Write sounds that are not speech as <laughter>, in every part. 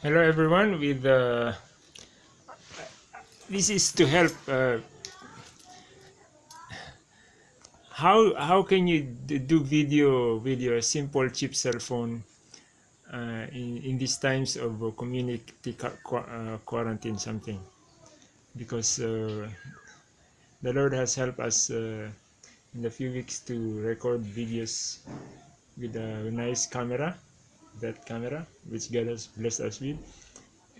Hello everyone with uh, this is to help uh, how how can you do video with your simple cheap cell phone uh, in, in these times of community uh, quarantine something? Because uh, the Lord has helped us uh, in a few weeks to record videos with a nice camera that camera which God has blessed us with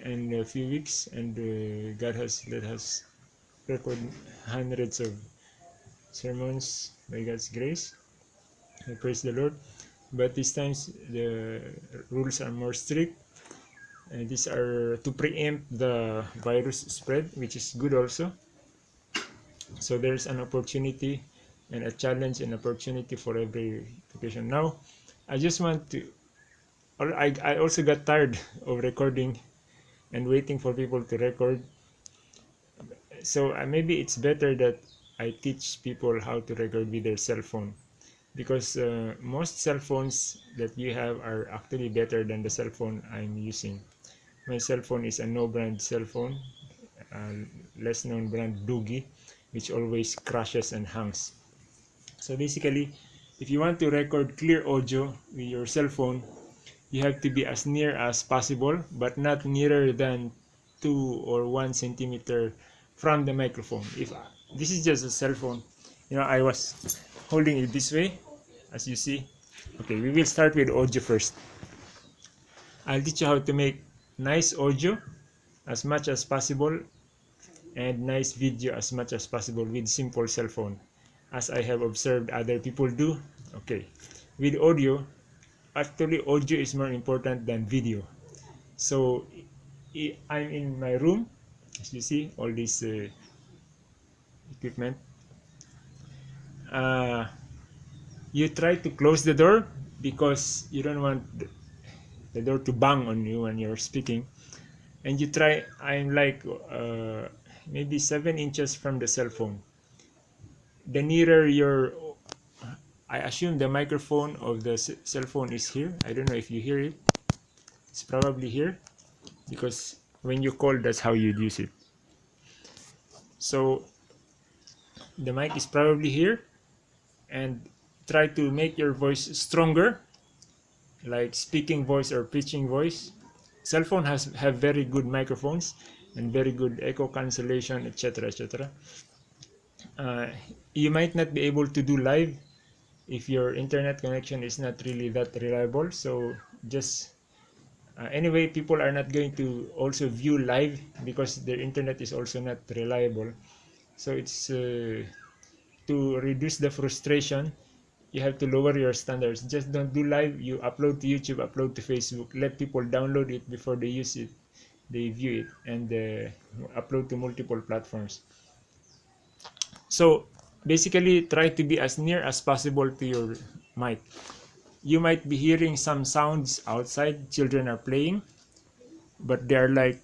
in a few weeks and uh, God has let us record hundreds of sermons by God's grace. I praise the Lord. But these times the rules are more strict. And these are to preempt the virus spread which is good also. So there's an opportunity and a challenge and opportunity for every occasion. Now I just want to I, I also got tired of recording and waiting for people to record. So uh, maybe it's better that I teach people how to record with their cell phone. Because uh, most cell phones that you have are actually better than the cell phone I'm using. My cell phone is a no brand cell phone uh, less known brand Doogee which always crashes and hangs. So basically if you want to record clear audio with your cell phone you have to be as near as possible but not nearer than two or one centimeter from the microphone. If this is just a cell phone. You know I was holding it this way as you see. Okay we will start with audio first. I'll teach you how to make nice audio as much as possible and nice video as much as possible with simple cell phone as I have observed other people do. Okay with audio actually audio is more important than video. So I'm in my room as you see all this uh, equipment. Uh, you try to close the door because you don't want the door to bang on you when you're speaking. And you try I'm like uh, maybe seven inches from the cell phone. The nearer your I assume the microphone of the cell phone is here. I don't know if you hear it. It's probably here because when you call that's how you'd use it. So the mic is probably here and try to make your voice stronger like speaking voice or pitching voice. Cell phone has have very good microphones and very good echo cancellation etc etc uh, you might not be able to do live if your internet connection is not really that reliable so just uh, anyway people are not going to also view live because their internet is also not reliable. So it's uh, to reduce the frustration you have to lower your standards. Just don't do live. You upload to youtube upload to facebook. Let people download it before they use it. They view it and uh, upload to multiple platforms. So basically try to be as near as possible to your mic. You might be hearing some sounds outside. Children are playing but they're like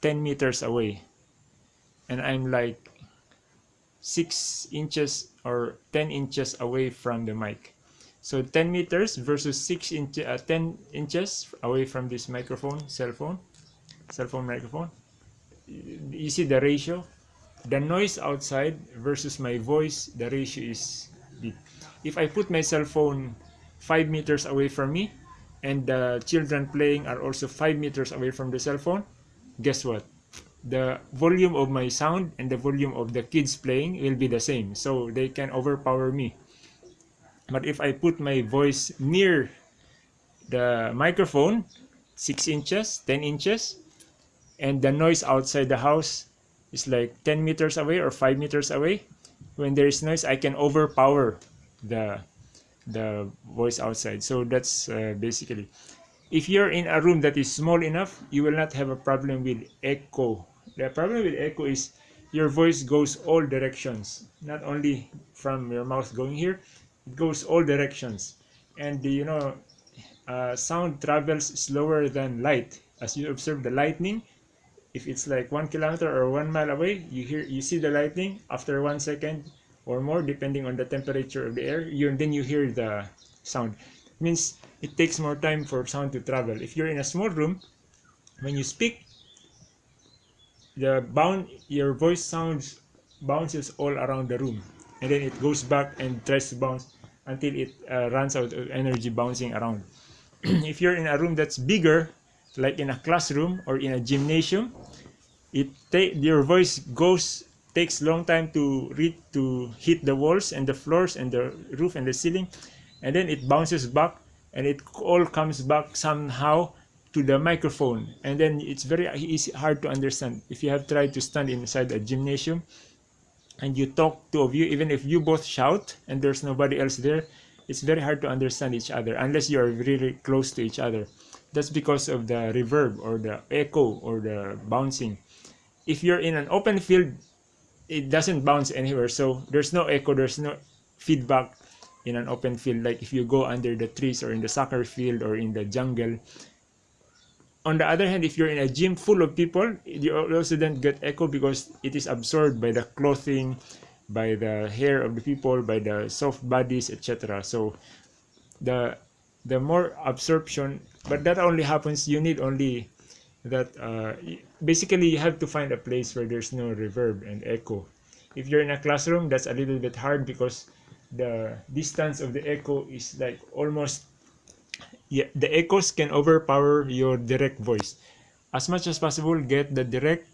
10 meters away. And i'm like 6 inches or 10 inches away from the mic. So 10 meters versus 6 inch uh, 10 inches away from this microphone cell phone cell phone microphone. You see the ratio the noise outside versus my voice the ratio is big. If i put my cell phone five meters away from me and the children playing are also five meters away from the cell phone guess what? The volume of my sound and the volume of the kids playing will be the same. So they can overpower me. But if i put my voice near the microphone six inches ten inches and the noise outside the house is like 10 meters away or 5 meters away. When there is noise I can overpower the the voice outside. So that's uh, basically if you're in a room that is small enough you will not have a problem with echo. The problem with echo is your voice goes all directions not only from your mouth going here it goes all directions. And you know uh, sound travels slower than light. As you observe the lightning if it's like one kilometer or one mile away you hear you see the lightning after one second or more depending on the temperature of the air you then you hear the sound. It means it takes more time for sound to travel. If you're in a small room when you speak the bound your voice sounds bounces all around the room. And then it goes back and tries to bounce until it uh, runs out of energy bouncing around. <clears throat> If you're in a room that's bigger like in a classroom or in a gymnasium it take your voice goes takes long time to read to hit the walls and the floors and the roof and the ceiling and then it bounces back and it all comes back somehow to the microphone. And then it's very easy hard to understand. If you have tried to stand inside a gymnasium and you talk two of you even if you both shout and there's nobody else there it's very hard to understand each other unless you are really close to each other. That's because of the reverb or the echo or the bouncing. If you're in an open field it doesn't bounce anywhere. So there's no echo there's no feedback in an open field. Like if you go under the trees or in the soccer field or in the jungle. On the other hand if you're in a gym full of people you also don't get echo because it is absorbed by the clothing by the hair of the people by the soft bodies etc so the the more absorption but that only happens you need only that uh, basically you have to find a place where there's no reverb and echo if you're in a classroom that's a little bit hard because the distance of the echo is like almost yeah, the echoes can overpower your direct voice. As much as possible, get the direct,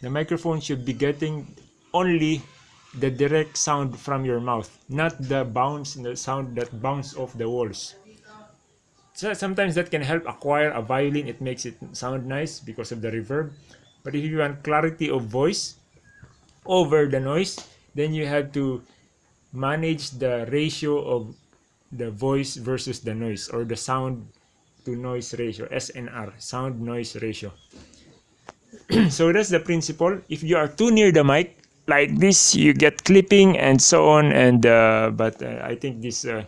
the microphone should be getting only the direct sound from your mouth, not the bounce, the sound that bounce off the walls. So sometimes that can help acquire a violin, it makes it sound nice because of the reverb. But if you want clarity of voice over the noise, then you have to manage the ratio of the voice versus the noise or the sound to noise ratio SNR sound noise ratio <clears throat> so that's the principle if you are too near the mic like this you get clipping and so on and uh, but uh, I think this uh,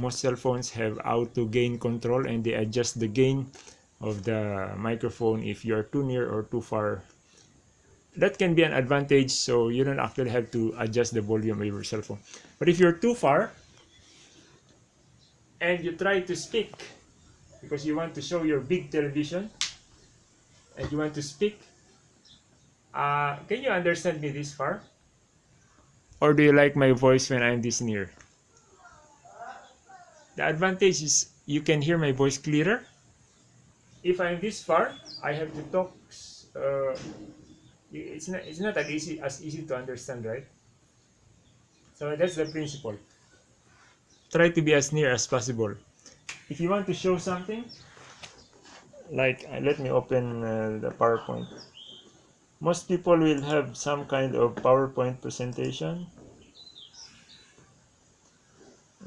most cell phones have auto gain control and they adjust the gain of the microphone if you are too near or too far. That can be an advantage so you don't actually have to adjust the volume of your cell phone. But if you're too far and you try to speak because you want to show your big television and you want to speak uh, can you understand me this far? Or do you like my voice when I'm this near? The advantage is you can hear my voice clearer. If I'm this far I have to talk uh, it's not it's not that easy as easy to understand right? So that's the principle. Try to be as near as possible. If you want to show something like uh, let me open uh, the PowerPoint most people will have some kind of PowerPoint presentation.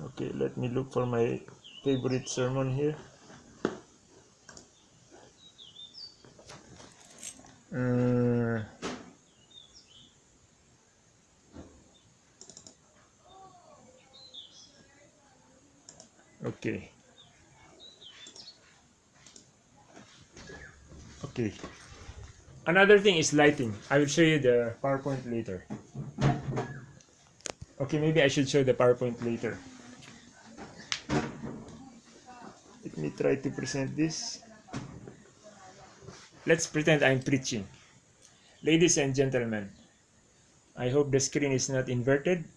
Okay let me look for my favorite sermon here. Uh, okay. Okay another thing is lighting. I will show you the PowerPoint later. Okay maybe I should show the PowerPoint later. Let me try to present this. Let's pretend I'm preaching. Ladies and gentlemen I hope the screen is not inverted.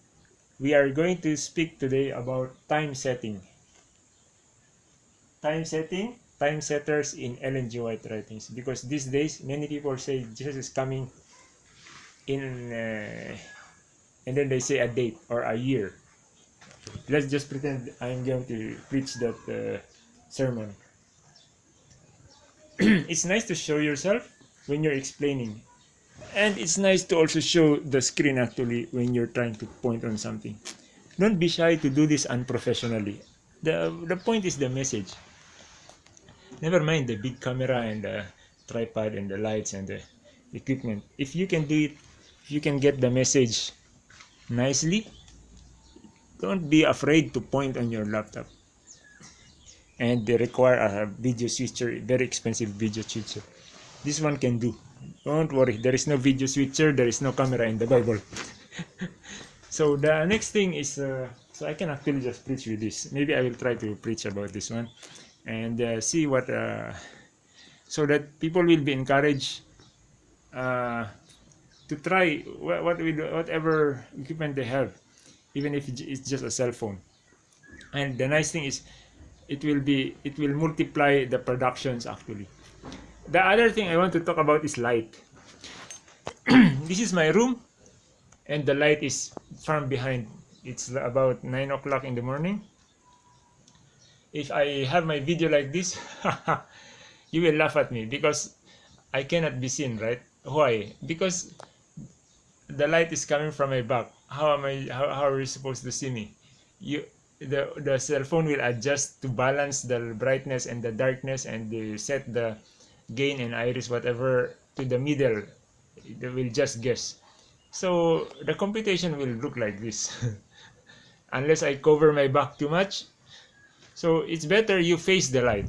We are going to speak today about time setting. Time setting, time setters in Ellen. White writings. Because these days, many people say Jesus is coming in, uh, and then they say a date or a year. Let's just pretend I'm going to preach that uh, sermon. <clears throat> it's nice to show yourself when you're explaining. And it's nice to also show the screen actually when you're trying to point on something. Don't be shy to do this unprofessionally. The, the point is the message never mind the big camera and the tripod and the lights and the equipment. If you can do it if you can get the message nicely don't be afraid to point on your laptop. And they require a video switcher very expensive video switcher. This one can do. Don't worry there is no video switcher there is no camera in the bible. <laughs> So the next thing is uh, so i can actually just preach with this. Maybe i will try to preach about this one and uh, see what uh, so that people will be encouraged uh, to try what, with whatever equipment they have even if it's just a cell phone. And the nice thing is it will be it will multiply the productions actually. The other thing i want to talk about is light. <clears throat> This is my room and the light is from behind. It's about nine o'clock in the morning if i have my video like this <laughs> you will laugh at me because i cannot be seen right? Why? Because the light is coming from my back. How am i how, how are you supposed to see me? You the the cell phone will adjust to balance the brightness and the darkness and they set the gain and iris whatever to the middle. They will just guess. So the computation will look like this. <laughs> Unless i cover my back too much so it's better you face the light.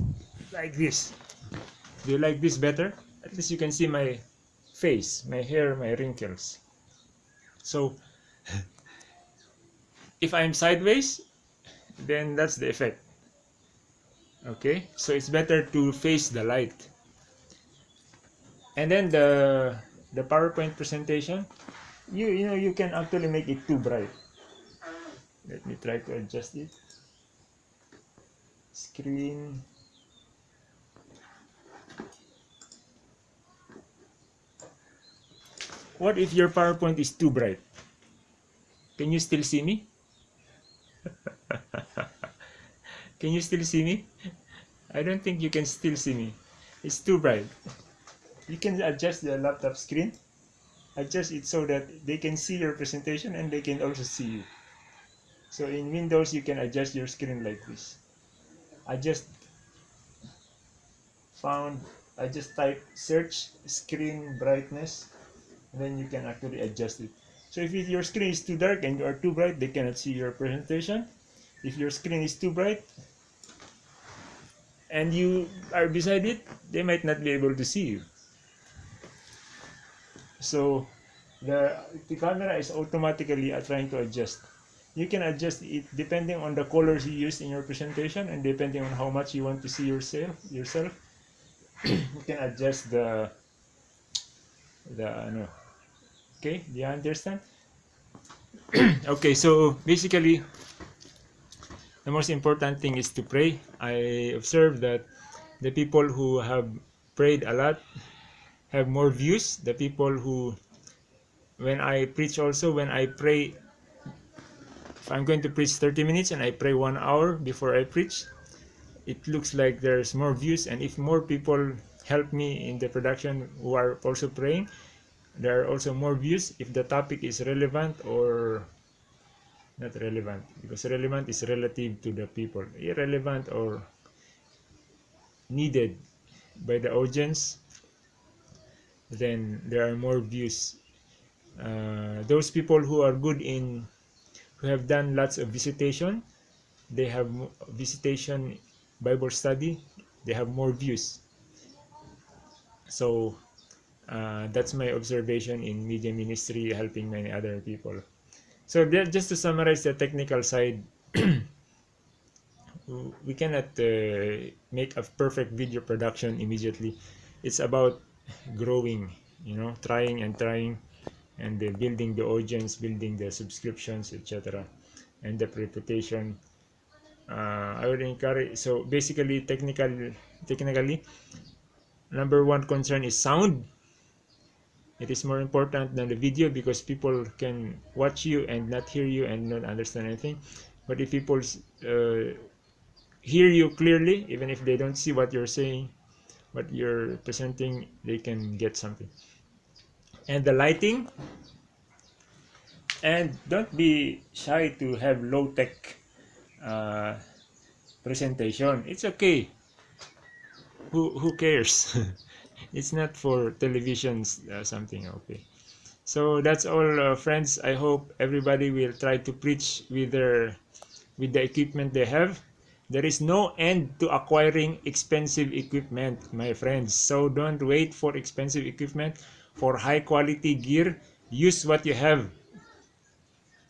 Like this. Do you like this better? At least you can see my face my hair my wrinkles. So if i'm sideways then that's the effect. Okay? So it's better to face the light. And then the the PowerPoint presentation you you know you can actually make it too bright. Let me try to adjust it screen. What if your PowerPoint is too bright? Can you still see me? <laughs> Can you still see me? I don't think you can still see me. It's too bright. You can adjust the laptop screen. Adjust it so that they can see your presentation and they can also see you. So in Windows you can adjust your screen like this I just found I just type search screen brightness and then you can actually adjust it. So if your screen is too dark and you are too bright they cannot see your presentation. If your screen is too bright and you are beside it they might not be able to see you. So the, the camera is automatically uh, trying to adjust you can adjust it depending on the colors you use in your presentation and depending on how much you want to see yourself yourself. <clears throat> You can adjust the the no okay do you understand? <clears throat> Okay so basically the most important thing is to pray. I observe that the people who have prayed a lot have more views. The people who when i preach also when i pray if i'm going to preach 30 minutes and i pray one hour before i preach. It looks like there's more views and if more people help me in the production who are also praying there are also more views if the topic is relevant or not relevant because relevant is relative to the people irrelevant or needed by the audience then there are more views. Uh, those people who are good in who have done lots of visitation. They have visitation bible study. They have more views. So uh, that's my observation in media ministry helping many other people. So just to summarize the technical side <clears throat> we cannot uh, make a perfect video production immediately. It's about growing you know trying and trying and uh, building the audience building the subscriptions etc and the reputation. Uh, i would encourage so basically technical technically number one concern is sound. It is more important than the video because people can watch you and not hear you and not understand anything. But if people uh, hear you clearly even if they don't see what you're saying what you're presenting they can get something and the lighting. And don't be shy to have low-tech uh, presentation. It's okay. Who who cares? <laughs> It's not for televisions uh, something okay. So that's all uh, friends. I hope everybody will try to preach with their with the equipment they have. There is no end to acquiring expensive equipment, my friends. So don't wait for expensive equipment. For high quality gear, use what you have.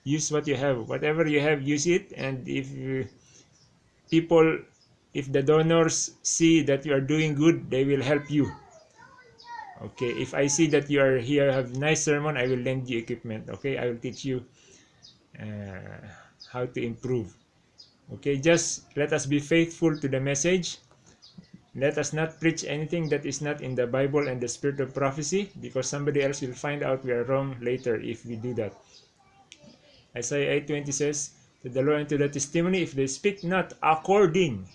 Use what you have. Whatever you have, use it. And if people if the donors see that you are doing good they will help you okay if i see that you are here have nice sermon i will lend you equipment okay i will teach you uh, how to improve okay just let us be faithful to the message let us not preach anything that is not in the bible and the spirit of prophecy because somebody else will find out we are wrong later if we do that. Isaiah 8:20 says to the law and to the testimony if they speak not according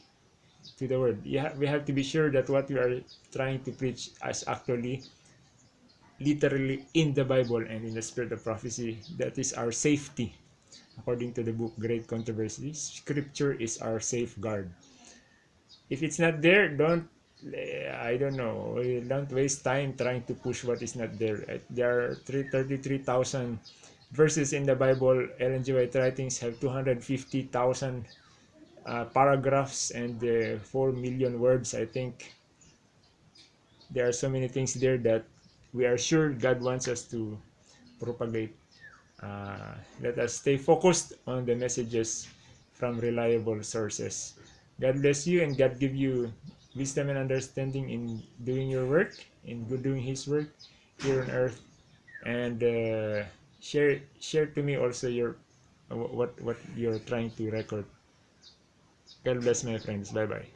to the word. We have to be sure that what we are trying to preach is actually literally in the bible and in the spirit of prophecy. That is our safety. According to the book great controversy scripture is our safeguard if it's not there don't i don't know. Don't waste time trying to push what is not there. There are 33,000 verses in the bible ellen g white writings have 250,000 uh, paragraphs and uh, 4 million words i think. There are so many things there that we are sure god wants us to propagate. Uh, let us stay focused on the messages from reliable sources god bless you and god give you wisdom and understanding in doing your work in doing his work here on earth and uh, share share to me also your what what you're trying to record God bless my friends. Bye bye.